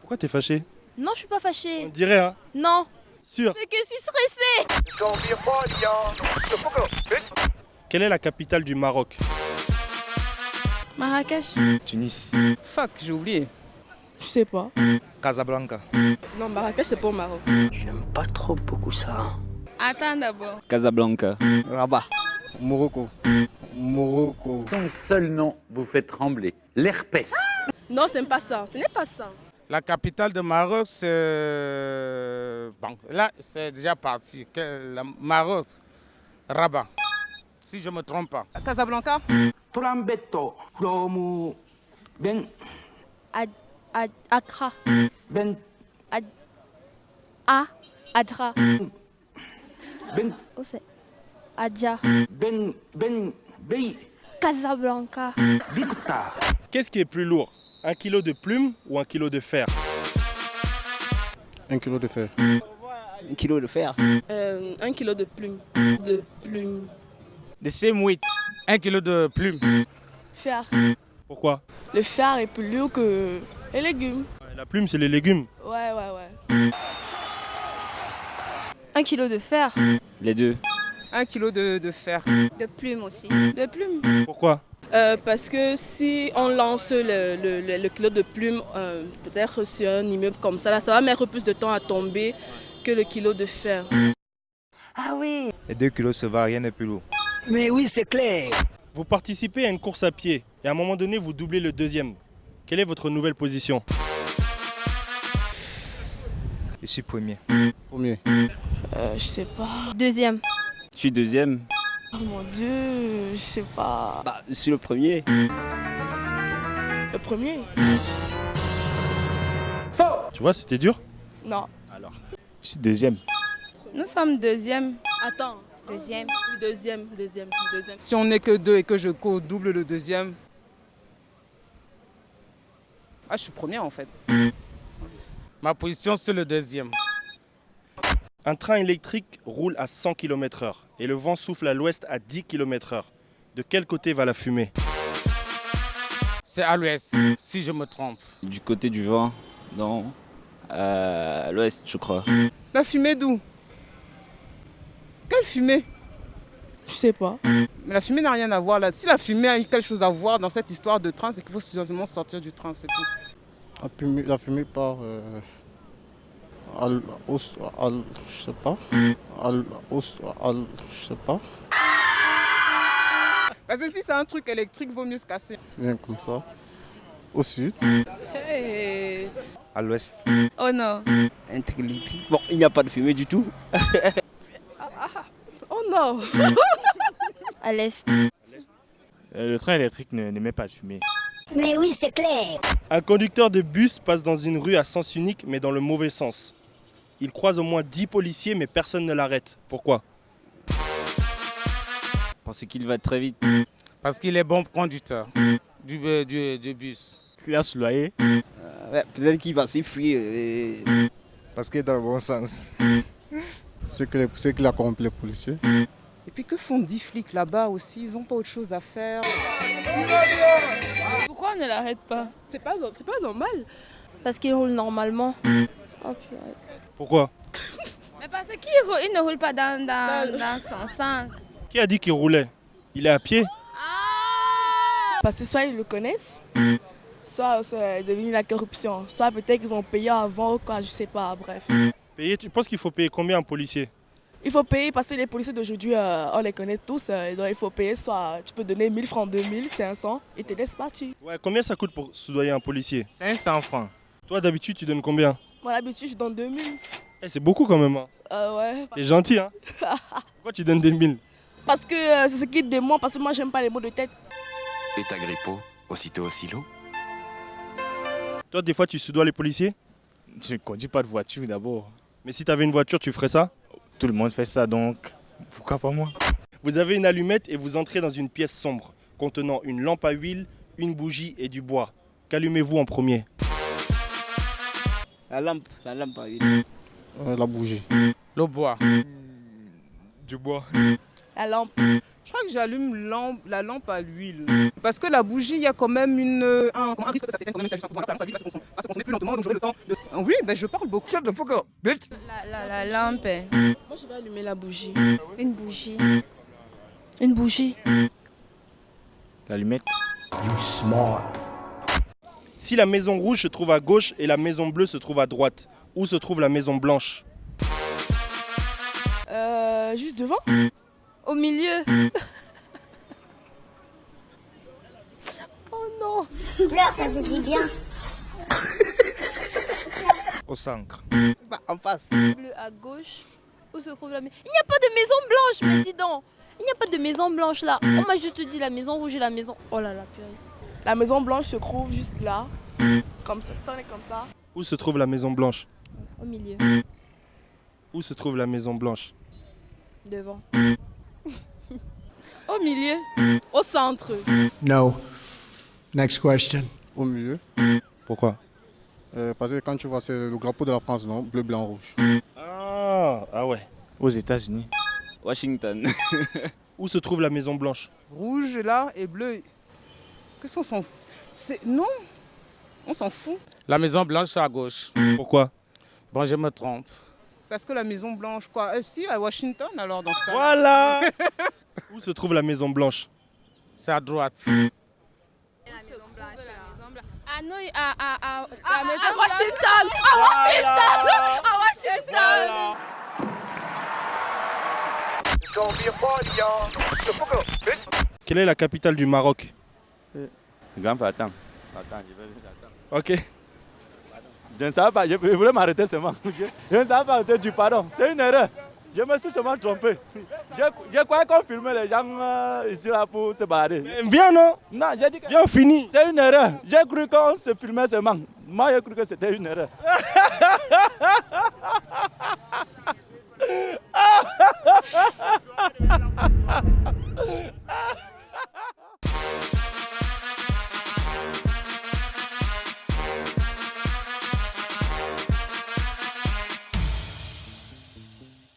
Pourquoi t'es fâché? Non, je suis pas On fâchée. dirait, hein? Non, Sûr. c'est que je suis stressée. Quelle est la capitale du Maroc? Marrakech. Tunis. Fuck, j'ai oublié. Je sais pas. Casablanca. Non, Marrakech, c'est pas au Maroc. J'aime pas trop beaucoup ça. Attends d'abord. Casablanca. Rabat. Morocco. Morocco. Son seul nom vous fait trembler. L'herpès. Non, c'est pas ça. Ce n'est pas ça. La capitale de Maroc, c'est. Bon, là, c'est déjà parti. La- Maroc, Rabat. Si je ne me trompe pas. Casablanca? Trambetto from Ben Ad, Ad- Accra. Ben A. Adra. Ben Oh, c'est? Adja. Ben Ben Bey Casablanca. Bikuta. Qu'est-ce qui est plus lourd? Un kilo de plume ou un kilo de fer? Un kilo de fer. Un kilo de fer. Euh, un kilo de plumes. De plumes. The same weight. Un kilo de plume. Fer. Pourquoi? Le fer est plus lourd que les légumes. La plume, c'est les légumes. Ouais, ouais, ouais. Un kilo de fer. Les deux. Un kilo de, de fer. De plumes aussi. De plumes. Pourquoi? Euh, parce que si on lance le, le, le- le kilo de plumes, euh, peut-être sur un immeuble comme ça, là, ça va mettre plus de temps à tomber que le kilo de fer. Ah oui. Les deux kilos se va, rien n'est plus lourd. Mais oui, c'est clair. Vous participez à une course à pied et à un moment donné, vous doublez le deuxième. Quelle est votre nouvelle position? Je suis premier. Premier. Euh, je sais pas. Deuxième. Je suis deuxième. Oh mon dieu, je sais pas. Bah, je suis le premier. Le premier Tu vois, c'était dur Non. Je suis deuxième. Nous sommes deuxième. Attends. Deuxième. Deuxième, deuxième, deuxième. Si on n'est que deux et que je co-double le deuxième. Ah, je suis premier en fait. Ma position, c'est le deuxième. Un train électrique roule à 100 km/h et le vent souffle à l'ouest à 10 km/h. De quel côté va la fumée? C'est à l'ouest, si je me trompe. Du côté du vent, non. Euh, à l'ouest, je crois. La fumée d'où? Quelle fumée? Je sais pas. Mais la fumée n'a rien à voir là. Si la fumée a eu quelque chose à voir dans cette histoire de train, c'est qu'il faut sérieusement sortir du train, c'est tout. La fumée, la fumée part. Euh, à l- au, à l- je sais pas. À l- au, à l- je sais pas. Parce que si c'est un truc électrique, vaut mieux se casser. Bien comme ça. Au sud. Hey. À l'ouest. Oh non. Un truc électrique. Bon, il n'y a pas de fumée du tout. Oh non À l'est. Euh, Le train électrique ne- n'émet pas de fumée. Mais oui, c'est clair. Un conducteur de bus passe dans une rue à sens unique mais dans le mauvais sens. Il croise au moins 10 policiers mais personne ne l'arrête. Pourquoi? Parce qu'il va très vite. Parce qu'il est bon conducteur du, euh, du, du bus. Fuir sous loyer. Ouais, Peut-être qu'il va s'enfuir. et- Parce qu'il est dans le bon sens. Ceux qui, les- ceux qui la corrompent les policiers. Et puis que font 10 flics là-bas aussi? Ils n'ont pas autre chose à faire. Pourquoi on ne l'arrête pas? C'est pas, c'est pas normal. Parce qu'il roule normalement. Oh, purée. Pourquoi Mais parce qu'il roule- il ne roule pas dans, dans, dans son sens. Qui a dit qu'il roulait Il est à pied Parce que soit ils le connaissent, soit c'est devenu la corruption, soit peut-être qu'ils ont payé avant ou quoi, je sais pas, bref. Payer, Tu penses qu'il faut payer combien un policier Il faut payer parce que les policiers d'aujourd'hui, euh, on les connaît tous, euh, donc il faut payer soit tu peux donner 1000 francs, 2000, 500 et te laisse partir. Ouais, combien ça coûte pour soudoyer un policier 500 francs. Toi d'habitude tu donnes combien Moi d'habitude je donne 2000. Eh, C'est beaucoup quand même. Hein. Euh, ouais. T'es gentil hein Pourquoi tu donnes des mille? Parce que euh, c'est ce qui demande, parce que moi j'aime pas les mots de tête. Et Agrippo, aussitôt au silo Toi des fois tu soudoies les policiers? Je ne conduis pas de voiture d'abord. Mais si t'avais une voiture tu ferais ça? Tout le monde fait ça donc. Pourquoi pas moi? Vous avez une allumette et vous entrez dans une pièce sombre contenant une lampe à huile, une bougie et du bois. Qu'allumez-vous en premier? La lampe, la lampe à huile. Euh, la bougie. Le bois. Du bois. La lampe. Je crois que j'allume la lampe à l'huile. Parce que la bougie, il y a quand même une, un, risque que ça s'éteigne quand même que la lampe à l'huile va se consommer, va se consommer plus lentement, donc j'aurai le temps de... Oui, ben je parle beaucoup. La, la, la lampe. Moi, je vais allumer la bougie. Une bougie. Une bougie. L'allumette. Si la maison rouge se trouve à gauche et la maison bleue se trouve à droite, où se trouve la maison blanche? Euh, juste devant? Au milieu. Oh non Là, ça vous dit bien. Au centre. Bah, en face. Bleu à gauche. Où se trouve la maison Il n'y a pas de maison blanche, mais dis donc. Il n'y a pas de maison blanche là. On m'a juste dit la maison rouge et la maison. Oh là là, purée. La maison blanche se trouve juste là. Comme ça. Ça, on est comme ça. Où se trouve la maison blanche Au milieu. Où se trouve la maison blanche Devant. Au milieu. Au centre. No. Next question. Au milieu. Pourquoi Euh, parce que quand tu vois, c'est le drapeau de la France, non? Bleu, blanc, rouge. Ah, ah ouais. Aux États-Unis. Washington. Où se trouve la maison blanche Rouge là et bleu. Qu'est-ce qu'on s'en fout. C'est... Non On s'en fout. La Maison Blanche c'est à gauche. Pourquoi? Bon, je me trompe. Parce que la Maison Blanche, quoi. Euh, si, à Washington alors dans ce cas Voilà. Où se trouve la maison blanche? C'est à droite. Ah non, à, à, à, À Washington. À Washington. À Washington. Quelle est la capitale du Maroc? Le grand fait attends. Attends, je vais attends. Ok. Je ne savais pas, je, voulais m'arrêter seulement. Je, je, ne savais pas du pardon. C'est une erreur. Je me suis seulement trompé. Je, je croyais qu'on filmait les gens euh, ici là pour se balader. Bien non? Non, j'ai dit que. Bien fini. C'est une erreur. J'ai cru qu'on se filmait seulement. Moi, j'ai cru que c'était une erreur.